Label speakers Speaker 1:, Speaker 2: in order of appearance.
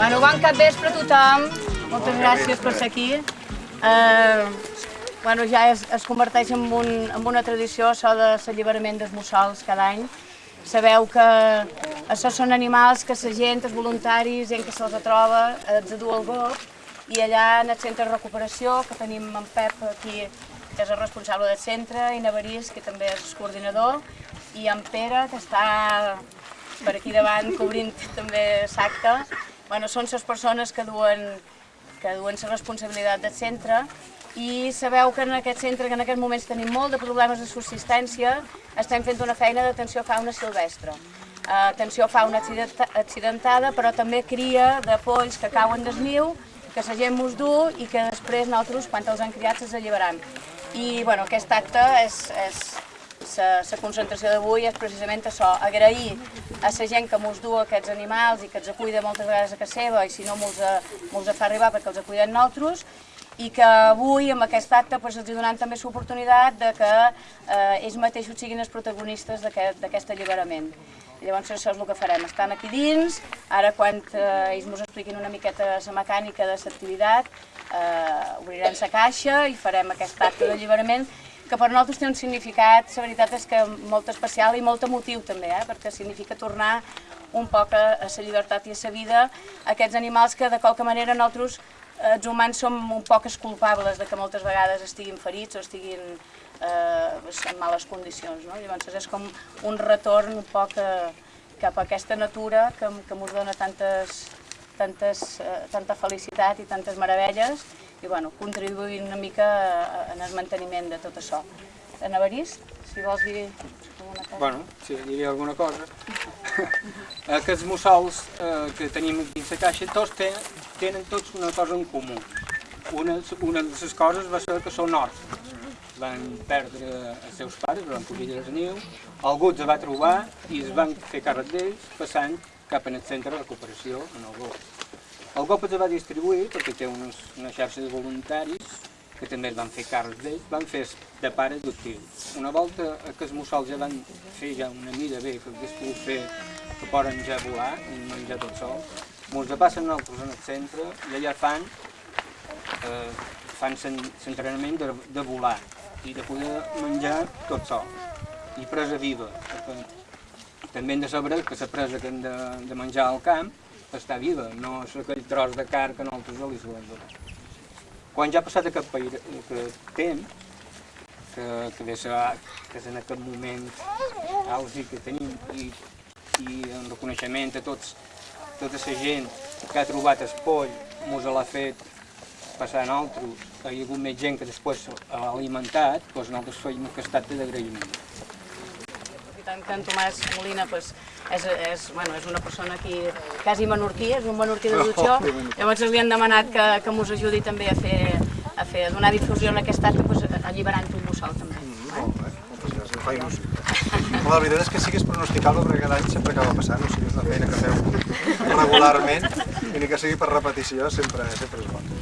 Speaker 1: Bueno, bon cap vespre a tothom. Moltes gràcies per ser aquí. Eh, bueno, ja es, es converteix en, un, en una tradició això de l'alliberament dels mussols cada any. Sabeu que això són animals que la gent, els voluntaris, gent que se'ls troba, els du al GOP i allà en el centre de recuperació, que tenim en Pep aquí, que és el responsable del centre, i Navarís, que també és coordinador, i en Pere, que està per aquí davant cobrint també l'acte. Bueno, són les persones que duen, que duen la responsabilitat del centre i sabeu que en aquest centre, que en aquests moments tenim molt de problemes de subsistència, estem fent una feina d'atenció a fauna silvestre. Atenció a fauna accidentada, però també cria de polls que cauen del niu, que la gent mos du i que després nosaltres, quan els han criat, els alliberam. I bueno, aquest acte és, és la concentració d'avui és precisament això, agrair a la gent que mos du aquests animals i que els cuida moltes vegades a casa seva i si no mos, mos fa arribar perquè els cuiden nosaltres i que avui amb aquest acte pues, els donem també l'oportunitat de que eh, ells mateixos siguin els protagonistes d'aquest aquest alliberament. Llavors això és el que farem, estan aquí dins, ara quan eh, ells ens expliquin una miqueta la mecànica de l'activitat, eh, obrirem la caixa i farem aquest acte d'alliberament que per nosaltres té un significat, la veritat és que molt especial i molt emotiu també, eh? perquè significa tornar un poc a, la llibertat i a la vida aquests animals que de qualque manera nosaltres, eh, els humans, som un poc culpables de que moltes vegades estiguin ferits o estiguin eh, en males condicions. No? Llavors és com un retorn un poc a, eh, cap a aquesta natura que, que ens dona tantes, tantes, eh, tanta felicitat i tantes meravelles i bueno, contribuir una mica en el manteniment de tot això. En Avarís, si vols dir alguna cosa.
Speaker 2: Bueno, sí, diré alguna cosa. Aquests mussols eh, que tenim dins la caixa, tots tenen, tenen tots una cosa en comú. Una, una de les coses va ser que són orfes. Van perdre els seus pares, van fugir dels niu, algú els va trobar i es van fer càrrec d'ells passant cap en el centre de recuperació en el gos. El GOP es va distribuir perquè té unes, una xarxa de voluntaris que també es van fer càrrecs d'ells, van fer de pare adoptiu. Una volta que els mussols ja van fer ja una mida bé, que hagués pogut fer que poden ja volar i menjar tot sol, ens passen nosaltres en el centre i allà fan eh, fan l'entrenament de, de volar i de poder menjar tot sol i presa viva. També hem de saber que la presa que hem de, de menjar al camp està viva, no és aquell tros de car que nosaltres li solem donar. Quan ja ha passat aquest, pair, aquest temps, que, que, de ser, que en aquest moment àusic que tenim i, i en reconeixement a tots, tota la gent que ha trobat el poll, mos l'ha fet passar a nosaltres, hi ha hagut més gent que després l'ha alimentat, doncs nosaltres feim aquest acte d'agraïment
Speaker 1: tant que en Tomàs Molina pues, és, és, bueno, és una persona aquí quasi menorquí, és un menorquí de Dutxó, llavors li han demanat que, que mos ajudi també a fer, a fer a donar difusió en aquest acte, pues, alliberant un mussol també.
Speaker 3: Mm, molt bé, moltes gràcies, fa il·lusió. La veritat és que sí que és pronosticable perquè cada any sempre acaba passant, o sigui, és una feina que feu regularment i ni que sigui per repetició sempre, sempre és bo.